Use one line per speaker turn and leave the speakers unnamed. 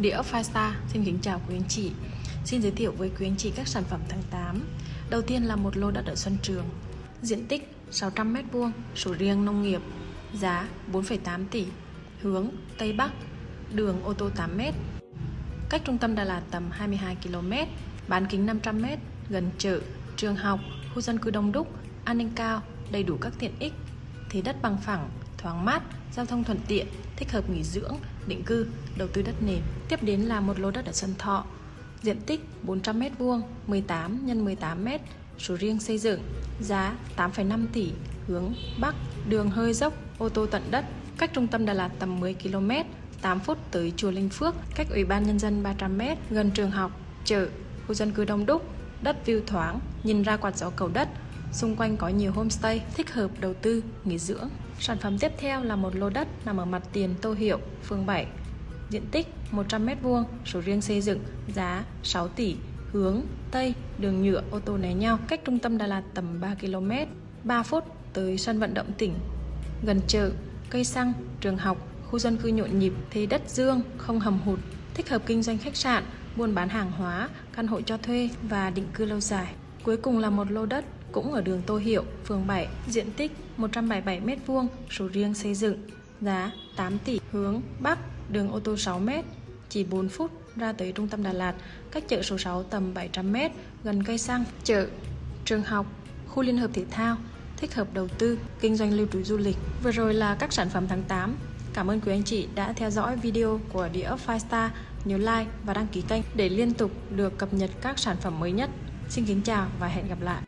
Địa ốc Five xin kính chào quý anh chị. Xin giới thiệu với quý anh chị các sản phẩm tháng 8 Đầu tiên là một lô đất ở Xuân Trường. Diện tích 600m2, sổ riêng nông nghiệp Giá 4,8 tỷ. Hướng Tây Bắc Đường ô tô 8m Cách trung tâm Đà Lạt tầm 22 km Bán kính 500m Gần chợ, trường học, khu dân cư đông đúc An ninh cao, đầy đủ các tiện ích. Thế đất bằng phẳng, thoáng mát, giao thông thuận tiện, thích hợp nghỉ dưỡng, định cư, đầu tư đất nền. Tiếp đến là một lô đất ở Sơn Thọ, diện tích 400m2, 18 x 18m, số riêng xây dựng, giá 8,5 tỷ, hướng Bắc, đường hơi dốc, ô tô tận đất, cách trung tâm Đà Lạt tầm 10 km, 8 phút tới chùa Linh Phước, cách Ủy ban Nhân dân 300m, gần trường học, chợ, khu dân cư đông đúc, đất view thoáng, nhìn ra quạt gió cầu đất, Xung quanh có nhiều homestay thích hợp đầu tư, nghỉ dưỡng. Sản phẩm tiếp theo là một lô đất nằm ở mặt tiền Tô Hiệu, phường 7. Diện tích 100m2, sổ riêng xây dựng, giá 6 tỷ, hướng Tây, đường nhựa ô tô né nhau, cách trung tâm Đà Lạt tầm 3 km, 3 phút tới sân vận động tỉnh. Gần chợ, cây xăng, trường học, khu dân cư nhộn nhịp, thế đất dương, không hầm hụt, thích hợp kinh doanh khách sạn, buôn bán hàng hóa, căn hộ cho thuê và định cư lâu dài. Cuối cùng là một lô đất cũng ở đường Tô Hiệu, phường 7, diện tích 177m2, số riêng xây dựng, giá 8 tỷ, hướng Bắc, đường ô tô 6m, chỉ 4 phút ra tới trung tâm Đà Lạt, cách chợ số 6 tầm 700m, gần cây xăng, chợ, trường học, khu liên hợp thể thao, thích hợp đầu tư, kinh doanh lưu trú du lịch. Vừa rồi là các sản phẩm tháng 8. Cảm ơn quý anh chị đã theo dõi video của địa ốc Five Star. Nhớ like và đăng ký kênh để liên tục được cập nhật các sản phẩm mới nhất. Xin kính chào và hẹn gặp lại.